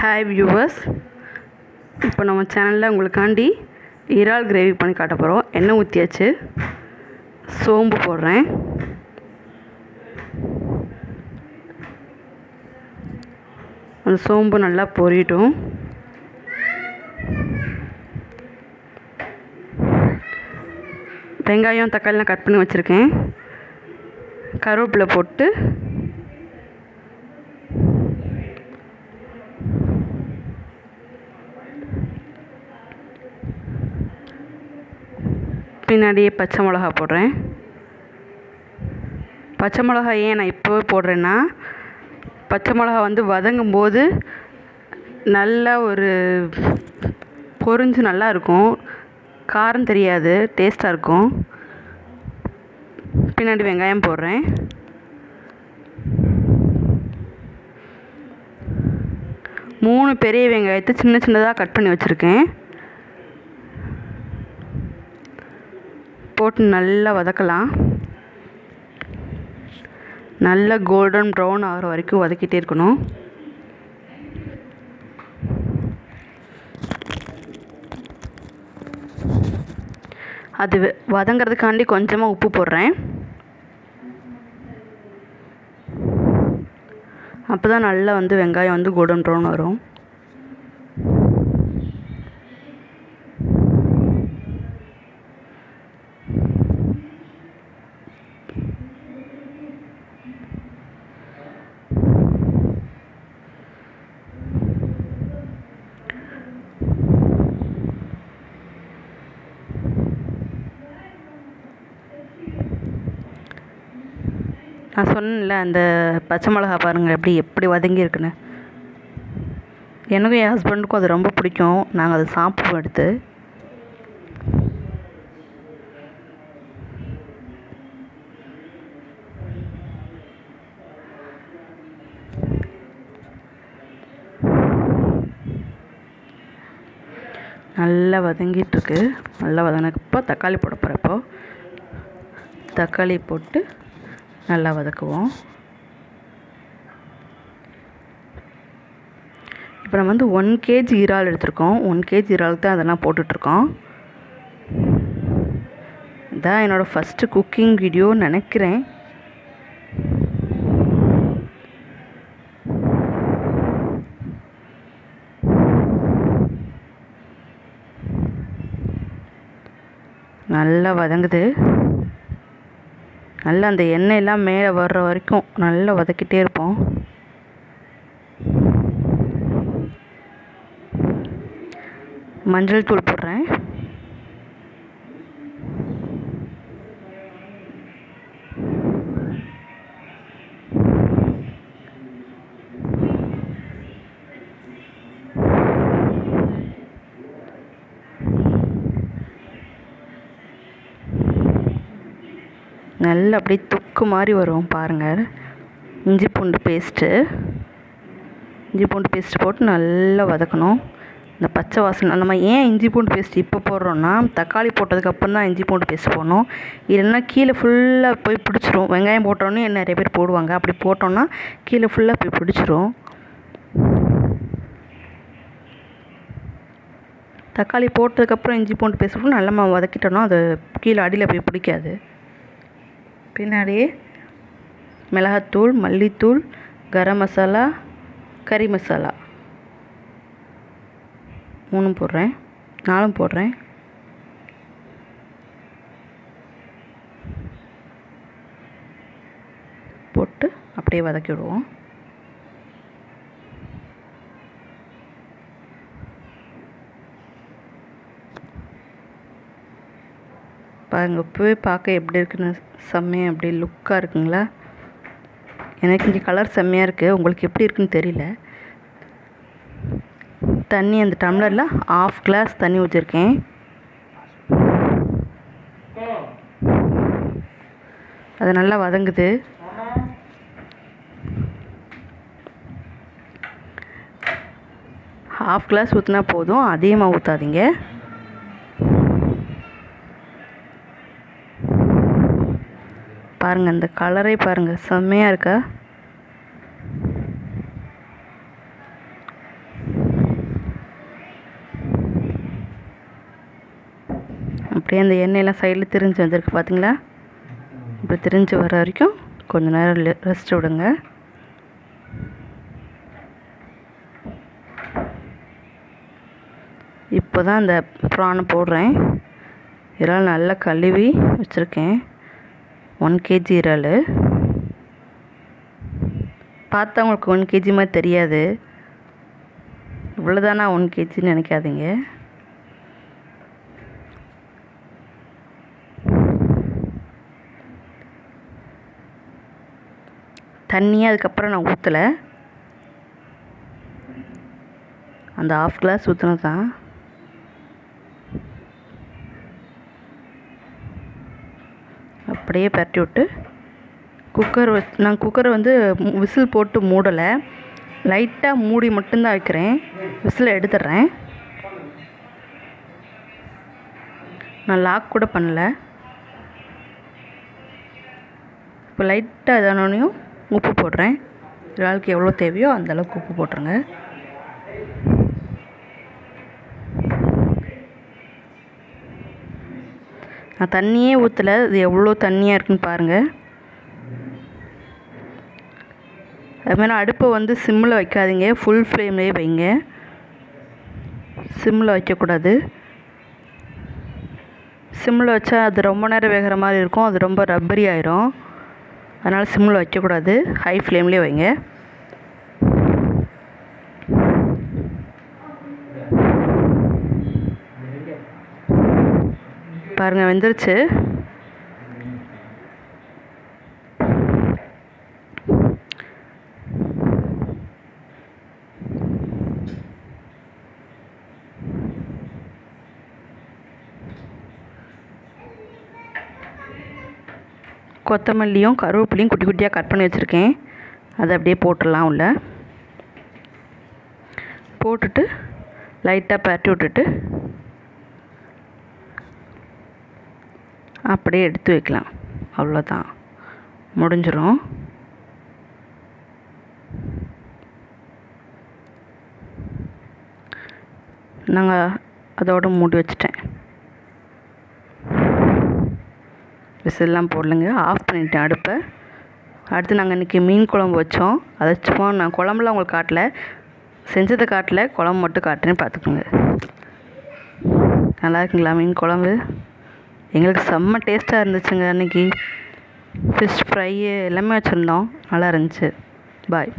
Hi viewers இப்போ நம்ம சேனலில் உங்களுக்காண்டி இறால் கிரேவி பண்ணி காட்ட போகிறோம் எண்ணெய் ஊற்றியாச்சு சோம்பு போடுறேன். அந்த சோம்பு நல்லா பொரியட்டும். வெங்காயம் தக்காளிலாம் கட் பண்ணி வச்சுருக்கேன். கருவேப்பிலை போட்டு பின்னாடியே பச்சை மிளகா போடுறேன். பச்சை மிளகா ஏன் நான் இப்போவே போடுறேன்னா பச்சை மிளகா வந்து வதங்கும் போது நல்லா ஒரு பொரிஞ்சு நல்லா இருக்கும். காரம் தெரியாது டேஸ்ட்டாக இருக்கும். பின்னாடி வெங்காயம் போடுறேன். மூணு பெரிய வெங்காயத்தை சின்ன சின்னதாக கட் பண்ணி வச்சுருக்கேன். போட்டு நல்லா வதக்கலாம். நல்லா கோல்டன் ப்ரௌன் ஆகிற வரைக்கும் வதக்கிட்டே இருக்கணும். அது வதங்கிறதுக்காண்டி கொஞ்சமாக உப்பு போடுறேன். அப்போ தான் நல்லா வந்து வெங்காயம் வந்து கோல்டன் ப்ரௌன் வரும். நான் சொன்னேன்ல அந்த பச்சை மிளகா பாருங்கள் எப்படி எப்படி வதங்கி இருக்குன்னு. எனக்கும் என் ஹஸ்பண்டுக்கும் அது ரொம்ப பிடிக்கும். நாங்கள் அதை சாப்பிடுவோம் எடுத்து நல்லா வதங்கிட்டுருக்கு. நல்லா வதங்கினப்போ தக்காளி போட போகிறப்போ தக்காளி போட்டு நல்லா வதக்குவோம். இப்போ நம்ம வந்து ஒன் கேஜி இறால் எடுத்திருக்கோம். ஒன் கேஜி இறாலுக்கு தான் அதெல்லாம் போட்டுட்ருக்கோம். இதான் என்னோடய ஃபஸ்ட்டு குக்கிங் வீடியோன்னு நினைக்கிறேன். நல்லா வதங்குது. நல்லா அந்த எண்ணெயெல்லாம் மேலே வர்ற வரைக்கும் நல்லா வதக்கிட்டே இருப்போம். மஞ்சள் தூள் போடுறேன். நல்லா அப்படியே தொக்கு மாதிரி வரும் பாருங்கள் இஞ்சி பூண்டு பேஸ்ட்டு இஞ்சி பூண்டு பேஸ்ட் போட்டு நல்லா வதக்கணும். இந்த பச்சை வாசனை நம்ம ஏன் இஞ்சி பூண்டு பேஸ்ட் இப்போ போடுறோன்னா தக்காளி போட்டதுக்கப்புறம் தான் இஞ்சி பூண்டு பேஸ்ட் போடணும். இல்லைன்னா கீழே ஃபுல்லாக போய் பிடிச்சிரும். வெங்காயம் போட்டோன்னே நிறைய பேர் போடுவாங்க. அப்படி போட்டோன்னா கீழே ஃபுல்லாக போய் பிடிச்சிரும். தக்காளி போட்டதுக்கப்புறம் இஞ்சி பூண்டு பேஸ்ட் போட்டு நல்லா நம்ம வதக்கிட்டோன்னா அது கீழே அடியில் போய் பிடிக்காது. பின்னாடியே மிளகாத்தூள் மல்லித்தூள் கரம் மசாலா கறி மசாலா. மூணும் போடுறேன். நாலும் போடுறேன். போட்டு அப்படியே வதக்கி விடுவோம். பாருங்க போய் பார்க்க எப்படி இருக்குன்னு செம்மையாக அப்படி லுக்காக இருக்குங்களா? எனக்கு இங்கே கலர் செம்மையாக இருக்குது உங்களுக்கு எப்படி இருக்குன்னு தெரியல. தண்ணி அந்த டம்ளரில் ஆஃப் கிளாஸ் தண்ணி ஊற்றிருக்கேன் அது நல்லா வதங்குது. ஹாஃப் கிளாஸ் ஊற்றினா போதும். அதிகமாக ஊற்றாதீங்க பாருங்கள் இந்த கலரே பாருங்கள் செம்மையாக இருக்கா? அப்படியே அந்த எண்ணெயெல்லாம் சைடில் திரிஞ்சு வந்திருக்கு பார்த்தீங்களா இப்படி திரிஞ்சு வர வரைக்கும் கொஞ்சம் நேரம் ரெஸ்ட் விடுங்க. இப்போ தான் அந்த ப்ரானை போடுறேன். இதெல்லாம் நல்லா கழுவி வச்சுருக்கேன். ஒன் கேஜி இறால். பார்த்தா உங்களுக்கு ஒன் கேஜி மாதிரி தெரியாது. இவ்வளோதானா ஒன் கேஜின்னு நினைக்காதீங்க. தண்ணியே அதுக்கப்புறம் நான் ஊற்றலை அந்த ஆஃப் கிளாஸ் ஊற்றினது தான் அப்படியே பரட்டி விட்டு குக்கர் நான் குக்கரை வந்து விசில் போட்டு மூடலை. லைட்டாக மூடி மட்டும்தான் வைக்கிறேன். விசில் எடுத்துடுறேன். நான் லாக் கூட பண்ணல. இப்போ லைட்டாக இதானோனையும் உப்பு போடுறேன். இறாலுக்கு எவ்வளோ தேவையோ அந்த அளவுக்கு உப்பு போட்டுருங்க. நான் தண்ணியே ஊற்றலை இது எவ்வளோ தண்ணியாக இருக்குன்னு பாருங்கள் அதுமாதிரி அடுப்பை வந்து சிம்மில் வைக்காதீங்க. ஃபுல் ஃப்ளேம்லேயே வைங்க. சிம்மில் வைக்கக்கூடாது. சிம்மில் வச்சா அது ரொம்ப நேரம் வேகிற மாதிரி இருக்கும். அது ரொம்ப ரப்பரி ஆயிரும். அதனால் சிம்மில் வைக்கக்கூடாது. ஹை ஃப்ளேம்லேயே வைங்க. பாருங்கள் வெந்துருச்சு. கொத்தமல்லியும் கருவேப்பிலையும் குட்டி குட்டியாக கட் பண்ணி வச்சுருக்கேன். அதை அப்படியே போட்டுடலாம் உள்ள. போட்டுட்டு லைட்டாக பரட்டி விட்டுட்டு அப்படியே எடுத்து வைக்கலாம். அவ்வளோதான். முடிஞ்சிடும் நாங்கள் அதோடு மூடி வச்சிட்டேன். விசில்லாம் போடலைங்க. ஆஃப் பண்ணிட்டேன் அடுப்பை. அடுத்து நாங்கள் இன்றைக்கி மீன் குழம்பு வச்சோம். அதை சும்மா நான் குழம்புலாம் உங்களுக்கு காட்டல. செஞ்சதை காட்டல. குழம்பு மட்டும் காட்டுறேன் பார்த்துக்கோங்க. நல்லா இருக்குங்களா மீன் குழம்பு? எங்களுக்கு செம்ம டேஸ்ட்டாக இருந்துச்சுங்க அன்றைக்கி ஃபிஷ் ஃப்ரை எல்லாமே வச்சுருந்தோம். நல்லா இருந்துச்சு. பாய்